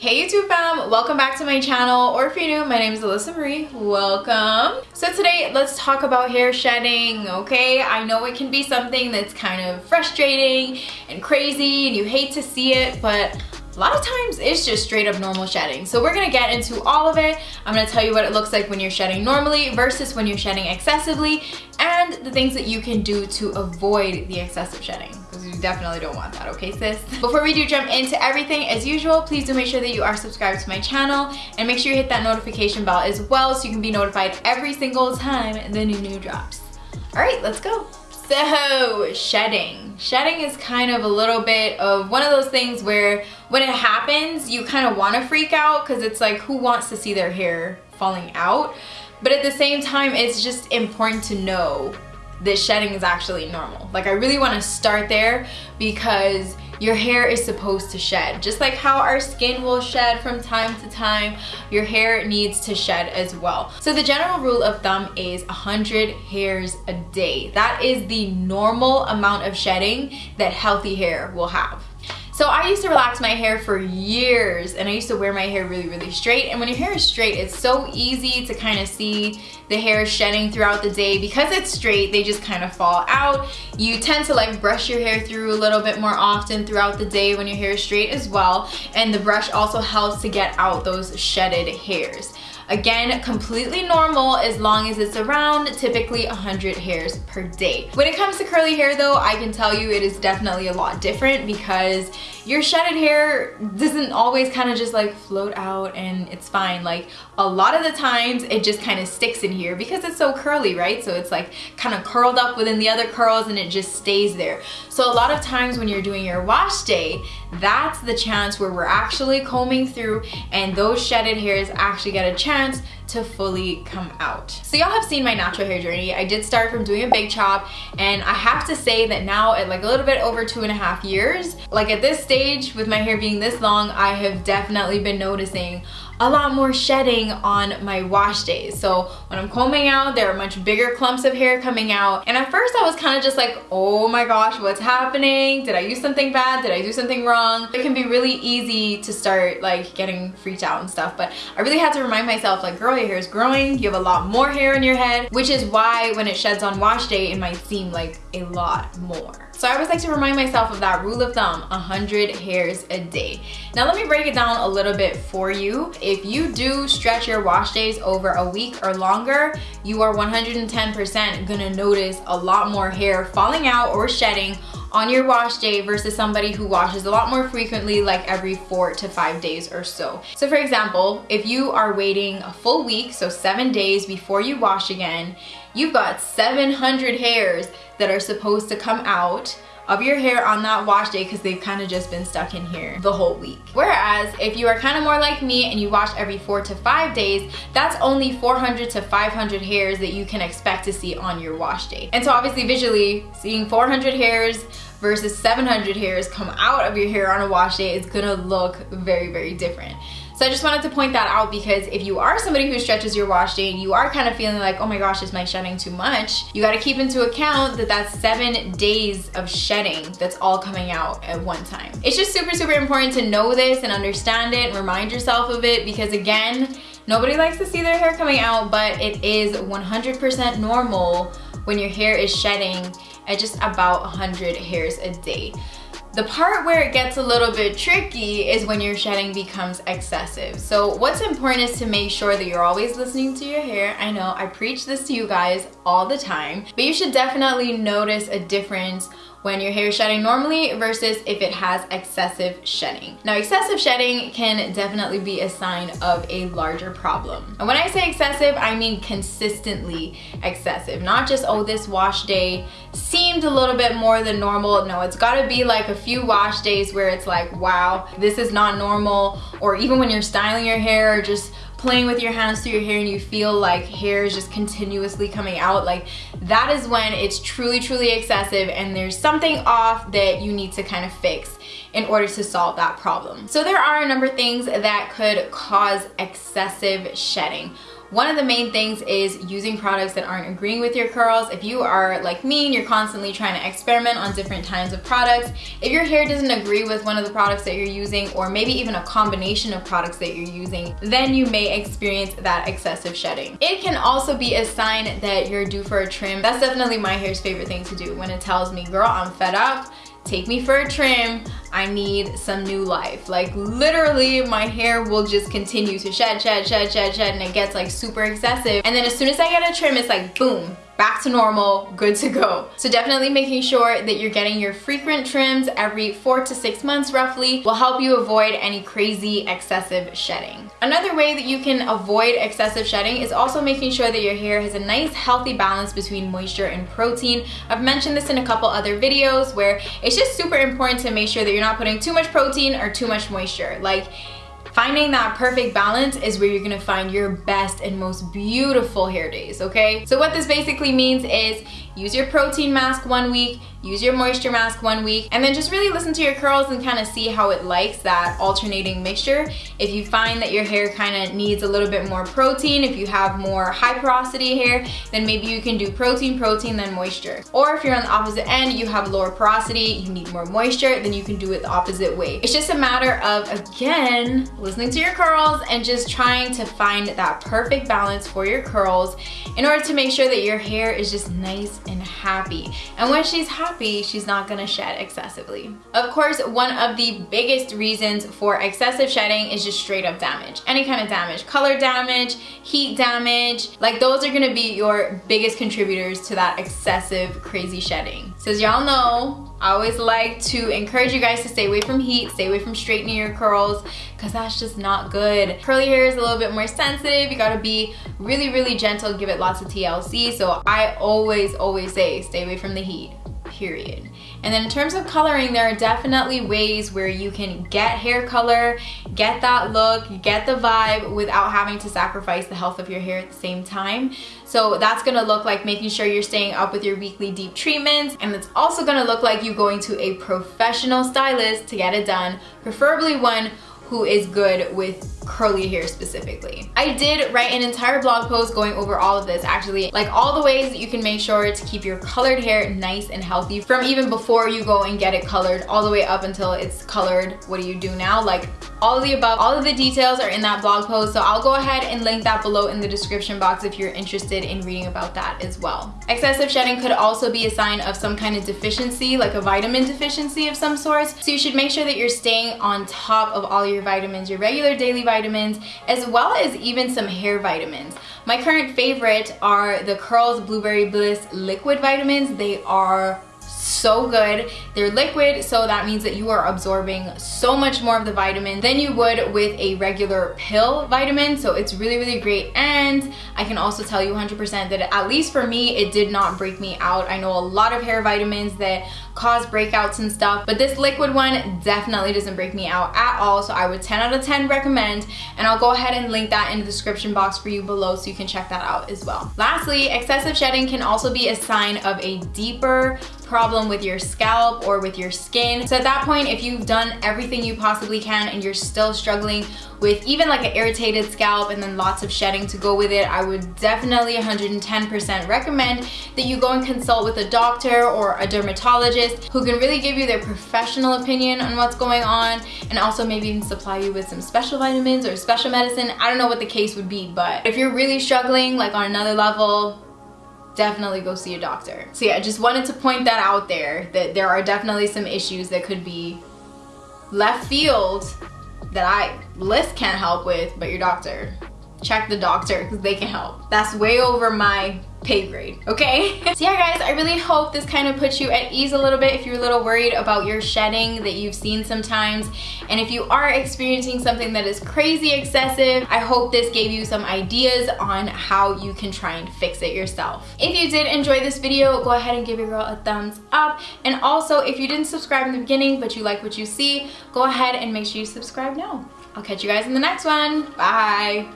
Hey YouTube fam, welcome back to my channel, or if you're new, my name is Alyssa Marie, welcome. So today, let's talk about hair shedding, okay? I know it can be something that's kind of frustrating and crazy and you hate to see it, but a lot of times it's just straight up normal shedding. So we're gonna get into all of it. I'm gonna tell you what it looks like when you're shedding normally versus when you're shedding excessively and the things that you can do to avoid the excessive shedding because you definitely don't want that, okay sis? Before we do jump into everything, as usual, please do make sure that you are subscribed to my channel and make sure you hit that notification bell as well so you can be notified every single time the new new drops. All right, let's go. So, shedding. Shedding is kind of a little bit of one of those things where when it happens, you kind of want to freak out because it's like, who wants to see their hair falling out? But at the same time, it's just important to know that shedding is actually normal. Like I really want to start there because your hair is supposed to shed. Just like how our skin will shed from time to time, your hair needs to shed as well. So the general rule of thumb is 100 hairs a day. That is the normal amount of shedding that healthy hair will have. So I used to relax my hair for years and I used to wear my hair really, really straight. And when your hair is straight, it's so easy to kind of see the hair shedding throughout the day. Because it's straight, they just kind of fall out. You tend to like brush your hair through a little bit more often throughout the day when your hair is straight as well. And the brush also helps to get out those shedded hairs. Again, completely normal as long as it's around typically 100 hairs per day. When it comes to curly hair though, I can tell you it is definitely a lot different because your shedded hair doesn't always kind of just like float out and it's fine. Like a lot of the times it just kind of sticks in here because it's so curly, right? So it's like kind of curled up within the other curls and it just stays there. So a lot of times when you're doing your wash day, that's the chance where we're actually combing through and those shedded hairs actually get a chance to fully come out. So y'all have seen my natural hair journey. I did start from doing a big chop and I have to say that now at like a little bit over two and a half years, like at this stage with my hair being this long, I have definitely been noticing a lot more shedding on my wash days. So when I'm combing out, there are much bigger clumps of hair coming out. And at first I was kind of just like, oh my gosh, what's happening? Did I use something bad? Did I do something wrong? It can be really easy to start like getting freaked out and stuff. But I really had to remind myself like, girl, your hair is growing. You have a lot more hair in your head, which is why when it sheds on wash day, it might seem like a lot more. So I always like to remind myself of that rule of thumb, 100 hairs a day. Now let me break it down a little bit for you. If you do stretch your wash days over a week or longer, you are 110% gonna notice a lot more hair falling out or shedding on your wash day versus somebody who washes a lot more frequently like every four to five days or so. So for example, if you are waiting a full week, so seven days before you wash again, you've got 700 hairs that are supposed to come out of your hair on that wash day because they've kind of just been stuck in here the whole week. Whereas if you are kind of more like me and you wash every four to five days, that's only 400 to 500 hairs that you can expect to see on your wash day. And so obviously visually, seeing 400 hairs versus 700 hairs come out of your hair on a wash day is gonna look very, very different. So I just wanted to point that out because if you are somebody who stretches your wash day and you are kind of feeling like, oh my gosh, is my shedding too much? You gotta keep into account that that's seven days of shedding that's all coming out at one time. It's just super, super important to know this and understand it and remind yourself of it because again, nobody likes to see their hair coming out, but it is 100% normal when your hair is shedding at just about 100 hairs a day. The part where it gets a little bit tricky is when your shedding becomes excessive. So what's important is to make sure that you're always listening to your hair. I know I preach this to you guys all the time, but you should definitely notice a difference when your hair is shedding normally versus if it has excessive shedding. Now excessive shedding can definitely be a sign of a larger problem. And when I say excessive, I mean consistently excessive. Not just, oh, this wash day seemed a little bit more than normal. No, it's gotta be like a few wash days where it's like, wow, this is not normal. Or even when you're styling your hair, just playing with your hands through your hair and you feel like hair is just continuously coming out, like that is when it's truly, truly excessive and there's something off that you need to kind of fix in order to solve that problem. So there are a number of things that could cause excessive shedding. One of the main things is using products that aren't agreeing with your curls. If you are like me and you're constantly trying to experiment on different kinds of products, if your hair doesn't agree with one of the products that you're using or maybe even a combination of products that you're using, then you may experience that excessive shedding. It can also be a sign that you're due for a trim. That's definitely my hair's favorite thing to do when it tells me, girl, I'm fed up, take me for a trim, I need some new life. Like literally my hair will just continue to shed, shed, shed, shed, shed, and it gets like super excessive. And then as soon as I get a trim, it's like boom, back to normal, good to go. So definitely making sure that you're getting your frequent trims every four to six months roughly will help you avoid any crazy excessive shedding. Another way that you can avoid excessive shedding is also making sure that your hair has a nice healthy balance between moisture and protein. I've mentioned this in a couple other videos where it's just super important to make sure that you're not putting too much protein or too much moisture. Like Finding that perfect balance is where you're gonna find your best and most beautiful hair days, okay? So what this basically means is use your protein mask one week, use your moisture mask one week, and then just really listen to your curls and kind of see how it likes that alternating mixture. If you find that your hair kind of needs a little bit more protein, if you have more high porosity hair, then maybe you can do protein, protein, then moisture. Or if you're on the opposite end, you have lower porosity, you need more moisture, then you can do it the opposite way. It's just a matter of, again, listening to your curls and just trying to find that perfect balance for your curls in order to make sure that your hair is just nice and happy. And when she's happy, she's not gonna shed excessively. Of course, one of the biggest reasons for excessive shedding is just straight up damage. Any kind of damage, color damage, heat damage, like those are gonna be your biggest contributors to that excessive crazy shedding. So as y'all know, I always like to encourage you guys to stay away from heat, stay away from straightening your curls, because that's just not good. Curly hair is a little bit more sensitive. You gotta be really, really gentle, give it lots of TLC. So I always, always say stay away from the heat period. And then in terms of coloring, there are definitely ways where you can get hair color, get that look, get the vibe without having to sacrifice the health of your hair at the same time. So that's gonna look like making sure you're staying up with your weekly deep treatments and it's also gonna look like you going to a professional stylist to get it done, preferably one who is good with curly hair specifically. I did write an entire blog post going over all of this actually, like all the ways that you can make sure to keep your colored hair nice and healthy from even before you go and get it colored all the way up until it's colored. What do you do now? Like all of the above, all of the details are in that blog post. So I'll go ahead and link that below in the description box if you're interested in reading about that as well. Excessive shedding could also be a sign of some kind of deficiency, like a vitamin deficiency of some sort. So you should make sure that you're staying on top of all your vitamins, your regular daily vitamins, as well as even some hair vitamins. My current favorite are the Curls Blueberry Bliss liquid vitamins. They are so good. They're liquid, so that means that you are absorbing so much more of the vitamin than you would with a regular pill vitamin. So it's really, really great. And I can also tell you 100% that at least for me, it did not break me out. I know a lot of hair vitamins that cause breakouts and stuff, but this liquid one definitely doesn't break me out at all. So I would 10 out of 10 recommend, and I'll go ahead and link that in the description box for you below so you can check that out as well. Lastly, excessive shedding can also be a sign of a deeper problem with your scalp or with your skin. So at that point, if you've done everything you possibly can and you're still struggling with even like an irritated scalp and then lots of shedding to go with it, I would definitely 110% recommend that you go and consult with a doctor or a dermatologist who can really give you their professional opinion on what's going on and also maybe even supply you with some special vitamins or special medicine. I don't know what the case would be, but if you're really struggling like on another level, definitely go see a doctor. So yeah, just wanted to point that out there that there are definitely some issues that could be left field that I list can't help with, but your doctor check the doctor because they can help. That's way over my pay grade, okay? so yeah guys, I really hope this kind of puts you at ease a little bit if you're a little worried about your shedding that you've seen sometimes. And if you are experiencing something that is crazy excessive, I hope this gave you some ideas on how you can try and fix it yourself. If you did enjoy this video, go ahead and give your girl a thumbs up. And also, if you didn't subscribe in the beginning, but you like what you see, go ahead and make sure you subscribe now. I'll catch you guys in the next one. Bye.